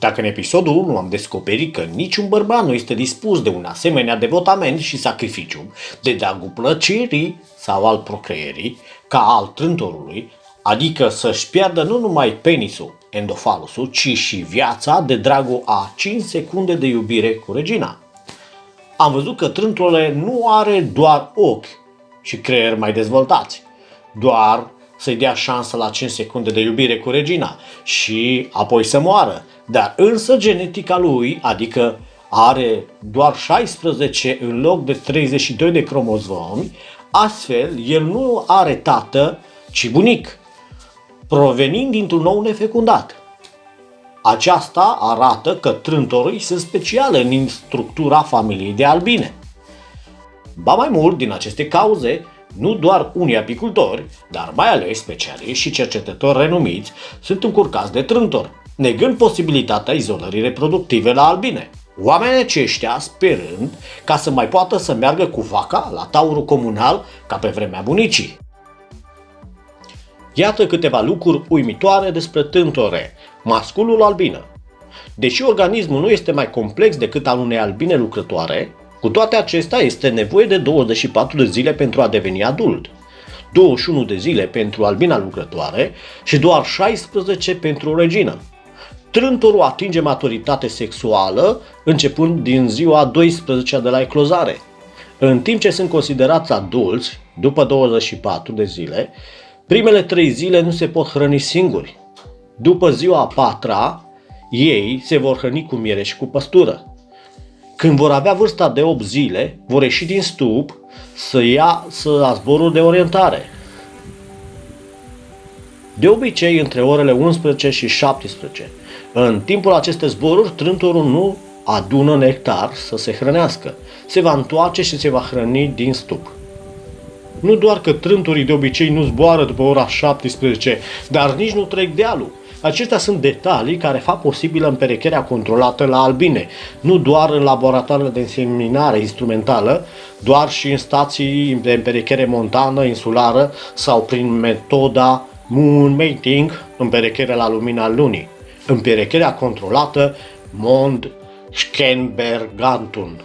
Dacă în episodul 1 am descoperit că niciun bărbat nu este dispus de un asemenea devotament și sacrificiu, de dragul plăcerii sau al procreierii, ca al trântorului, adică să-și piardă nu numai penisul, endofalusul, ci și viața de dragul a 5 secunde de iubire cu regina. Am văzut că trântorul nu are doar ochi și creier mai dezvoltați, doar să-i dea șansă la 5 secunde de iubire cu regina și apoi să moară. Dar însă genetica lui, adică are doar 16 în loc de 32 de cromozomi, astfel el nu are tată, ci bunic, provenind dintr-un nou nefecundat. Aceasta arată că trântorii sunt speciale în structura familiei de albine. Ba mai mult, din aceste cauze, nu doar unii apicultori, dar mai ales specialiști și cercetători renumiți sunt încurcați de trântor, negând posibilitatea izolării reproductive la albine. Oamenii aceștia sperând ca să mai poată să meargă cu vaca la taurul comunal ca pe vremea bunicii. Iată câteva lucruri uimitoare despre tântore, masculul albină. Deși organismul nu este mai complex decât al unei albine lucrătoare, cu toate acestea este nevoie de 24 de zile pentru a deveni adult, 21 de zile pentru albina lucrătoare și doar 16 pentru o regină. Trântorul atinge maturitate sexuală începând din ziua 12 de la eclozare. În timp ce sunt considerați adulți, după 24 de zile, primele 3 zile nu se pot hrăni singuri. După ziua a patra, ei se vor hrăni cu miere și cu păstură. Când vor avea vârsta de 8 zile, vor ieși din stup să ia să la zborul de orientare. De obicei, între orele 11 și 17. În timpul acestei zboruri, trântorul nu adună nectar să se hrănească. Se va întoarce și se va hrăni din stup. Nu doar că trântorii de obicei nu zboară după ora 17, dar nici nu trec dealul. Acestea sunt detalii care fac posibilă împerecherea controlată la albine, nu doar în laboratoarele de înseminare instrumentală, doar și în stații de împerechere montană, insulară sau prin metoda moon mating, împerechere la lumina lunii. Împerecherea controlată Mond Schenbergantun.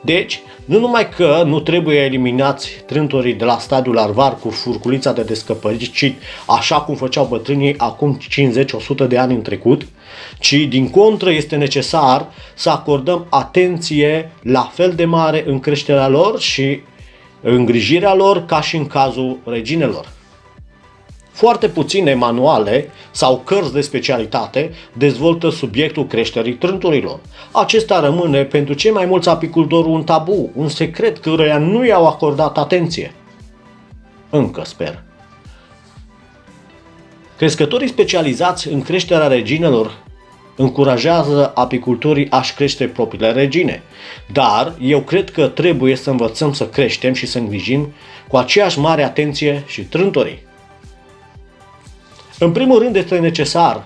Deci, nu numai că nu trebuie eliminați trântorii de la stadiul larvar cu furculița de descăpărit, ci așa cum făceau bătrânii acum 50-100 de ani în trecut, ci din contră este necesar să acordăm atenție la fel de mare în creșterea lor și îngrijirea lor ca și în cazul reginelor. Foarte puține manuale sau cărți de specialitate dezvoltă subiectul creșterii trânturilor. Acesta rămâne pentru cei mai mulți apicultori un tabu, un secret căruia nu i-au acordat atenție. Încă sper. Crescătorii specializați în creșterea reginelor încurajează apicultorii a-și crește propriile regine. Dar eu cred că trebuie să învățăm să creștem și să îngrijim cu aceeași mare atenție și trântorii. În primul rând este necesar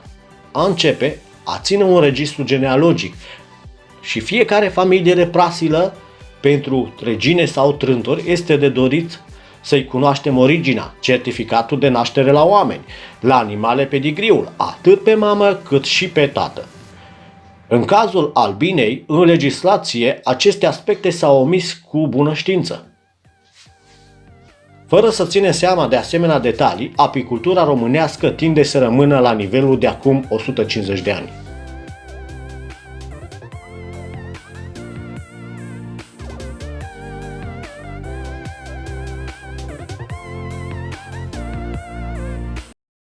a începe a ține un registru genealogic și fiecare familie de prasilă pentru regine sau trântori este de dorit să-i cunoaștem originea, certificatul de naștere la oameni, la animale pedigriul, atât pe mamă cât și pe tată. În cazul albinei, în legislație, aceste aspecte s-au omis cu bună știință. Fără să ține seama de asemenea detalii, apicultura românească tinde să rămână la nivelul de acum 150 de ani.